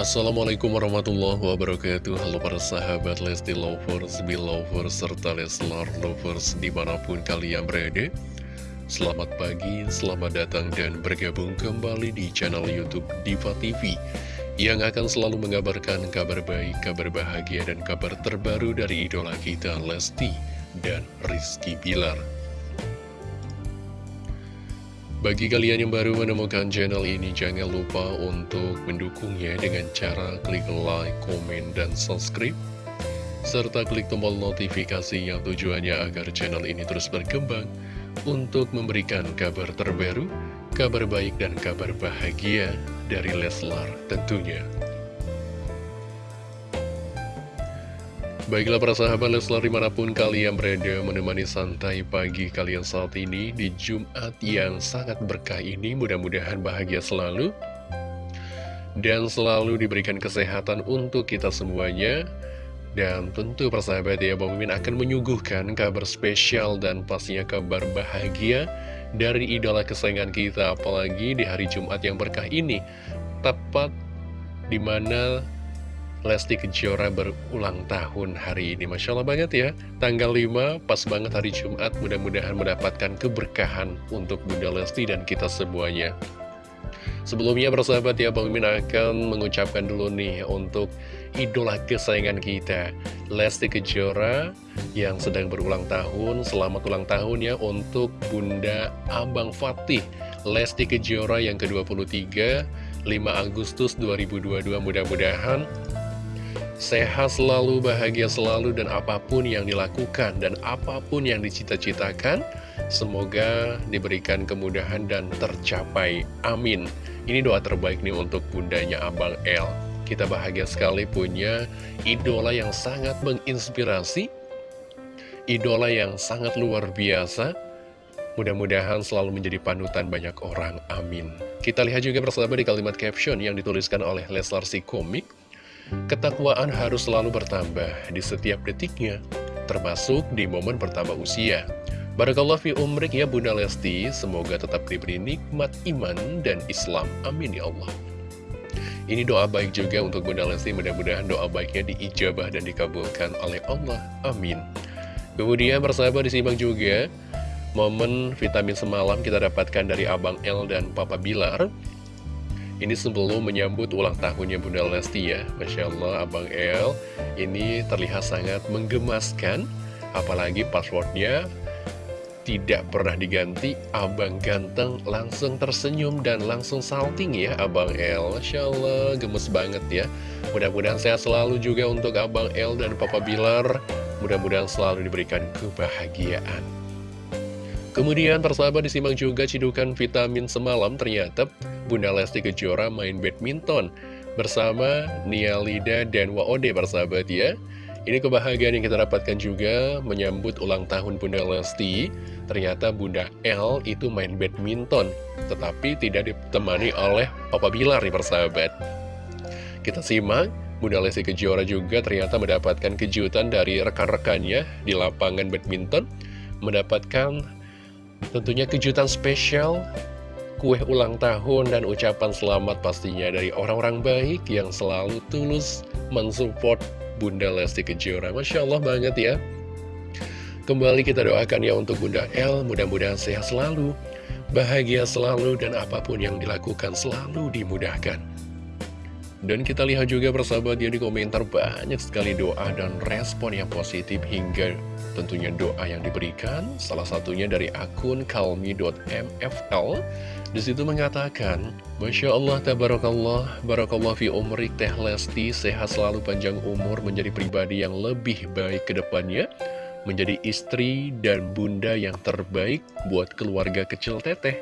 Assalamualaikum warahmatullahi wabarakatuh. Halo para sahabat Lesti Lovers, Belovers, serta Leslar Lovers di mana pun kalian berada. Selamat pagi, selamat datang dan bergabung kembali di channel Youtube Diva TV Yang akan selalu mengabarkan kabar baik, kabar bahagia, dan kabar terbaru dari idola kita Lesti dan Rizky Bilar bagi kalian yang baru menemukan channel ini, jangan lupa untuk mendukungnya dengan cara klik like, komen, dan subscribe. Serta klik tombol notifikasi yang tujuannya agar channel ini terus berkembang untuk memberikan kabar terbaru, kabar baik, dan kabar bahagia dari Leslar tentunya. Baiklah para sahabat Leslar di mana pun kalian berada menemani santai pagi kalian saat ini di Jumat yang sangat berkah ini mudah-mudahan bahagia selalu dan selalu diberikan kesehatan untuk kita semuanya. Dan tentu persahabat ya Bang Mimin akan menyuguhkan kabar spesial dan pastinya kabar bahagia dari idola kesayangan kita apalagi di hari Jumat yang berkah ini tepat di mana Lesti Kejora berulang tahun hari ini. Masya Allah banget ya. Tanggal 5 pas banget hari Jumat. Mudah-mudahan mendapatkan keberkahan Untuk Bunda Lesti dan kita semuanya. Sebelumnya persahabat ya Bang Min akan mengucapkan dulu nih Untuk idola kesayangan kita Lesti Kejora Yang sedang berulang tahun. Selamat ulang tahun ya Untuk Bunda Abang Fatih Lesti Kejora yang ke-23 5 Agustus 2022 mudah-mudahan sehat selalu, bahagia selalu, dan apa pun yang dilakukan dan apa pun yang dicita-citakan, semoga diberikan kemudahan dan tercapai. Amin. Ini doa terbaik nih untuk bundanya Abang L. Kita bahagia sekali punya idola yang sangat menginspirasi, idola yang sangat luar biasa, Mudah-mudahan selalu menjadi panutan banyak orang. Amin. Kita lihat juga bersama di kalimat caption yang dituliskan oleh Leslar si komik. Ketakwaan harus selalu bertambah di setiap detiknya, termasuk di momen bertambah usia. Barakallah fi umrik ya Bunda Lesti, semoga tetap diberi nikmat iman dan Islam. Amin ya Allah. Ini doa baik juga untuk Bunda Lesti, mudah-mudahan doa baiknya diijabah dan dikabulkan oleh Allah. Amin. Kemudian bersahabat disimak juga, momen vitamin semalam kita dapatkan dari Abang L dan Papa Bilar. Ini sebelum menyambut ulang tahunnya Bunda Lesti ya. Masya Allah Abang El Ini terlihat sangat menggemaskan. Apalagi passwordnya tidak pernah diganti. Abang ganteng langsung tersenyum dan langsung salting ya Abang El. Masya Allah gemes banget ya. Mudah-mudahan sehat selalu juga untuk Abang El dan Papa Bilar. Mudah-mudahan selalu diberikan kebahagiaan Kemudian persahabat disimak juga cidukan vitamin semalam ternyata Bunda Lesti Kejora main badminton bersama Nia Lida dan Waode persahabat ya. Ini kebahagiaan yang kita dapatkan juga menyambut ulang tahun Bunda Lesti. Ternyata Bunda L itu main badminton, tetapi tidak ditemani oleh Papa Bilar nih persahabat. Kita simak, Bunda Lesti Kejora juga ternyata mendapatkan kejutan dari rekan-rekannya di lapangan badminton. Mendapatkan Tentunya kejutan spesial, kue ulang tahun dan ucapan selamat pastinya dari orang-orang baik yang selalu tulus mensupport Bunda Lesti Kejora. Masya Allah banget ya. Kembali kita doakan ya untuk Bunda L, mudah-mudahan sehat selalu, bahagia selalu, dan apa pun yang dilakukan selalu dimudahkan. Dan kita lihat juga persahabat ya di komentar banyak sekali doa dan respon yang positif hingga tentunya doa yang diberikan. Salah satunya dari akun kalmi.mfl. Di situ mengatakan, Masya Allah, Tabarakallah, Barakallah fi umrik Teh Lesti, sehat selalu panjang umur menjadi pribadi yang lebih baik ke depannya, menjadi istri dan bunda yang terbaik buat keluarga kecil Teteh.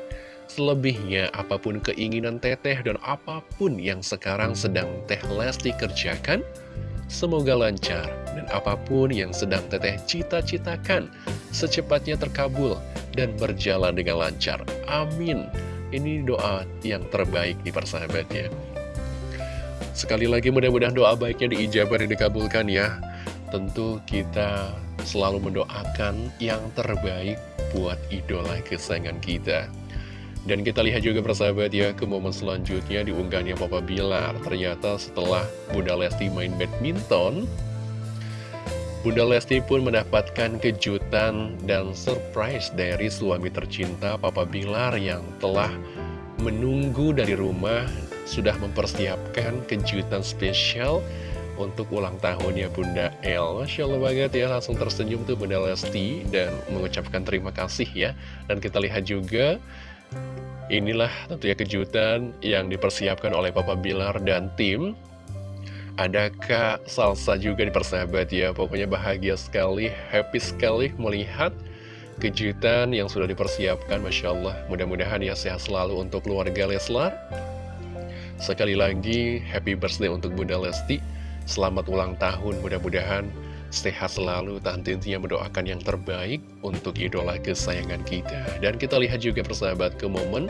Selebihnya, apa pun keinginan teteh dan apa pun yang sekarang sedang teh Lesti kerjakan, semoga lancar. Dan apa pun yang sedang teteh cita-citakan, secepatnya terkabul dan berjalan dengan lancar. Amin. Ini doa yang terbaik nih persahabatnya. Sekali lagi mudah-mudahan doa baiknya diijabah dan dikabulkan ya. Tentu kita selalu mendoakan yang terbaik buat idola kesayangan kita. Dan kita lihat juga persahabat ya ke momen selanjutnya diunggahnya Papa Bilar. Ternyata setelah Bunda Lesti main badminton, Bunda Lesti pun mendapatkan kejutan dan surprise dari suami tercinta Papa Bilar yang telah menunggu dari rumah sudah mempersiapkan kejutan spesial untuk ulang tahunnya Bunda El. Masya Allah banget ya langsung tersenyum tuh Bunda Lesti dan mengucapkan terima kasih ya. Dan kita lihat juga inilah tentunya kejutan yang dipersiapkan oleh Papa Bilar dan tim ada Kak Salsa juga di persahabat? Ya pokoknya bahagia sekali happy sekali melihat kejutan yang sudah dipersiapkan Masya Allah. Mudah-mudahan ya sehat selalu untuk keluarga Leslar. Sekali lagi happy birthday untuk Bunda Lesti. Selamat ulang tahun, mudah-mudahan sehat selalu, tante intinya mendoakan yang terbaik untuk idola kesayangan kita. Dan kita lihat juga persahabat ke momen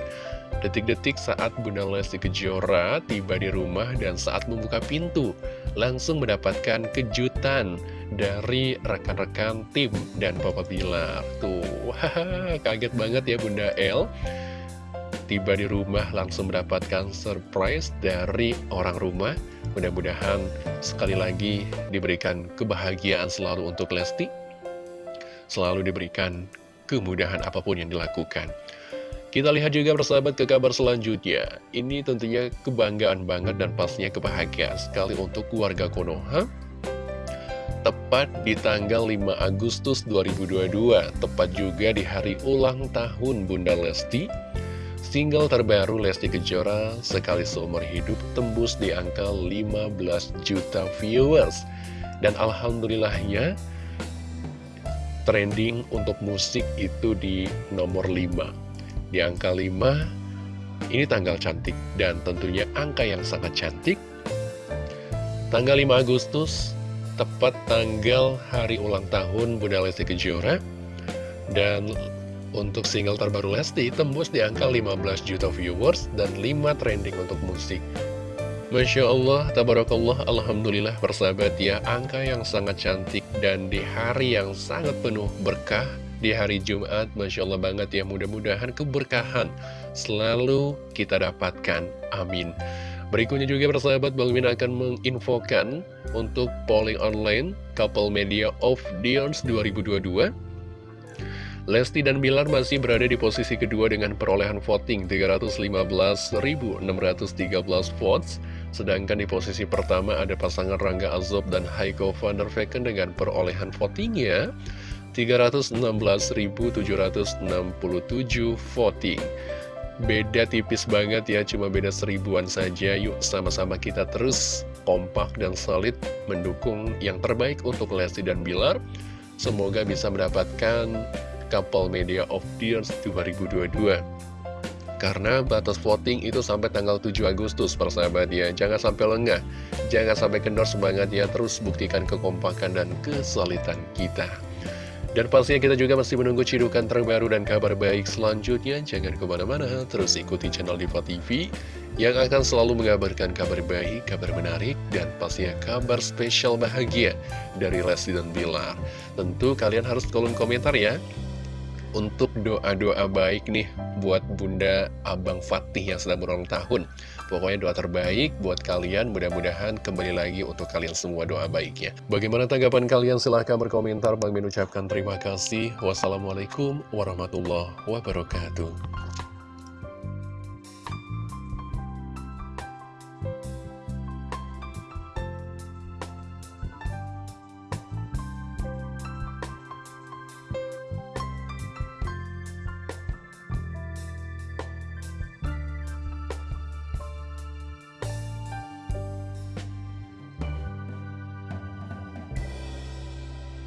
detik-detik saat Bunda Lesti Kejora tiba di rumah dan saat membuka pintu, langsung mendapatkan kejutan dari rekan-rekan tim dan Papa Bilar. Tuh, haha, kaget banget ya Bunda El tiba di rumah langsung mendapatkan surprise dari orang rumah. Mudah-mudahan sekali lagi diberikan kebahagiaan selalu untuk Lesti. Selalu diberikan kemudahan apa pun yang dilakukan. Kita lihat juga persahabat ke kabar selanjutnya. Ini tentunya kebanggaan banget dan pastinya kebahagiaan sekali untuk keluarga Konoha. Tepat di tanggal 5 Agustus 2022, tepat juga di hari ulang tahun Bunda Lesti, Single terbaru Lesti Kejora sekali seumur hidup tembus di angka 15 juta viewers. Dan alhamdulillahnya trending untuk musik itu di nomor 5. Di angka 5 ini tanggal cantik dan tentunya angka yang sangat cantik. Tanggal 5 Agustus tepat tanggal hari ulang tahun Bunda Lesti Kejora dan untuk single terbaru Lesti tembus di angka 15 juta viewers dan 5 trending untuk musik. Masya Allah, tabarakallah, Alhamdulillah bersahabat ya, angka yang sangat cantik dan di hari yang sangat penuh berkah, di hari Jumat, Masya Allah banget ya, mudah-mudahan keberkahan selalu kita dapatkan. Amin. Berikutnya juga persahabat Bang Min akan menginfokan untuk polling online Couple Media of Dions 2022 Lesti dan Bilar masih berada di posisi kedua dengan perolehan voting 315.613 votes. Sedangkan di posisi pertama ada pasangan Rangga Azob dan Heiko van der Vecken dengan perolehan votingnya 316.767 voting. Beda tipis banget ya, cuma beda seribuan saja. Yuk sama-sama kita terus kompak dan solid mendukung yang terbaik untuk Lesti dan Bilar. Semoga bisa mendapatkan Couple Media of the Year 2022 karena batas voting itu sampai tanggal 7 Agustus persahabat ya. Jangan sampai lengah. Jangan sampai kendor semangat ya. Terus buktikan kekompakan dan kesolidan kita. Dan pastinya kita juga masih menunggu cidukan terbaru dan kabar baik selanjutnya. Jangan ke mana-mana, terus ikuti channel Diva TV yang akan selalu mengabarkan kabar baik, kabar menarik, dan pastinya kabar spesial bahagia dari Lesti dan Bilar. Tentu kalian harus kolom komentar ya untuk doa-doa baik nih buat Bunda Abang Fatih yang sedang berulang tahun. Pokoknya doa terbaik buat kalian, mudah-mudahan kembali lagi untuk kalian semua doa baiknya. Bagaimana tanggapan kalian? Silahkan berkomentar. Bang Min ucapkan terima kasih. Wassalamualaikum warahmatullahi wabarakatuh.